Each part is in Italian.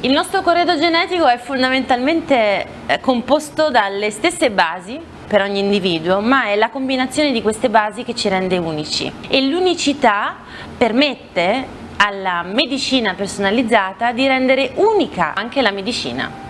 Il nostro corredo genetico è fondamentalmente eh, composto dalle stesse basi per ogni individuo, ma è la combinazione di queste basi che ci rende unici e l'unicità permette alla medicina personalizzata di rendere unica anche la medicina.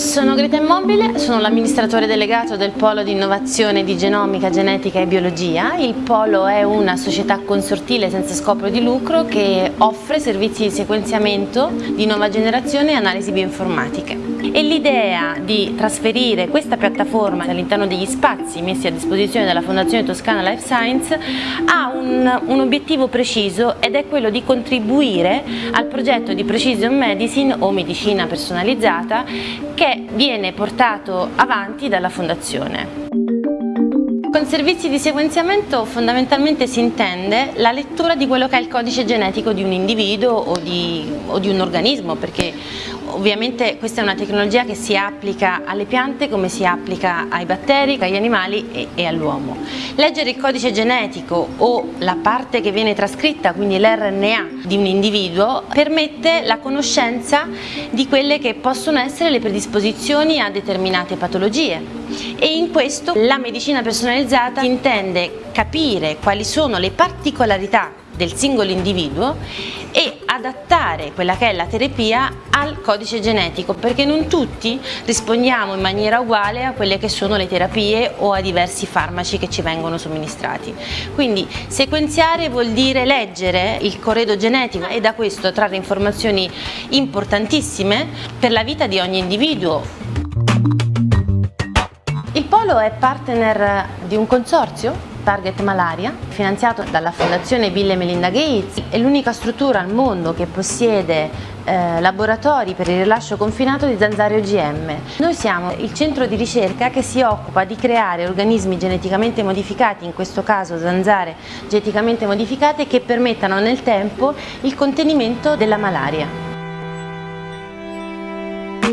Sono Greta Immobile, sono l'amministratore delegato del Polo di Innovazione di Genomica, Genetica e Biologia. Il Polo è una società consortile senza scopo di lucro che offre servizi di sequenziamento di nuova generazione e analisi bioinformatiche. E l'idea di trasferire questa piattaforma all'interno degli spazi messi a disposizione dalla Fondazione Toscana Life Science ha un, un obiettivo preciso ed è quello di contribuire al progetto di Precision Medicine o medicina personalizzata che viene portato avanti dalla Fondazione. Con servizi di sequenziamento fondamentalmente si intende la lettura di quello che è il codice genetico di un individuo o di, o di un organismo perché Ovviamente questa è una tecnologia che si applica alle piante come si applica ai batteri, agli animali e, e all'uomo. Leggere il codice genetico o la parte che viene trascritta, quindi l'RNA di un individuo, permette la conoscenza di quelle che possono essere le predisposizioni a determinate patologie e in questo la medicina personalizzata intende capire quali sono le particolarità del singolo individuo e adattare quella che è la terapia al codice genetico perché non tutti rispondiamo in maniera uguale a quelle che sono le terapie o a diversi farmaci che ci vengono somministrati. Quindi sequenziare vuol dire leggere il corredo genetico e da questo trarre informazioni importantissime per la vita di ogni individuo. Polo è partner di un consorzio Target Malaria, finanziato dalla Fondazione Bill e Melinda Gates, è l'unica struttura al mondo che possiede eh, laboratori per il rilascio confinato di zanzare OGM. Noi siamo il centro di ricerca che si occupa di creare organismi geneticamente modificati, in questo caso zanzare geneticamente modificate, che permettano nel tempo il contenimento della malaria.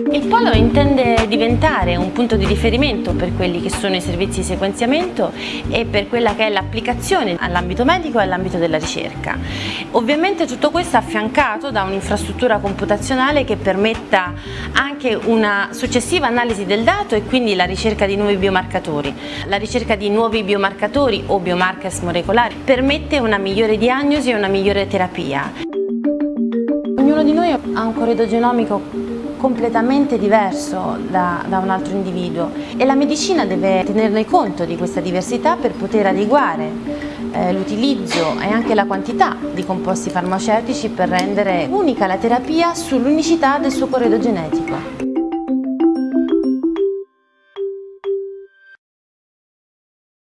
Il Polo intende diventare un punto di riferimento per quelli che sono i servizi di sequenziamento e per quella che è l'applicazione all'ambito medico e all'ambito della ricerca. Ovviamente tutto questo affiancato da un'infrastruttura computazionale che permetta anche una successiva analisi del dato e quindi la ricerca di nuovi biomarcatori. La ricerca di nuovi biomarcatori o biomarkers molecolari permette una migliore diagnosi e una migliore terapia. Ognuno di noi ha un corredo genomico completamente diverso da, da, un altro individuo e la medicina deve tenerne conto di questa diversità per poter adeguare eh, l'utilizzo e anche la quantità di composti farmaceutici per rendere unica la terapia sull'unicità del suo corredo genetico.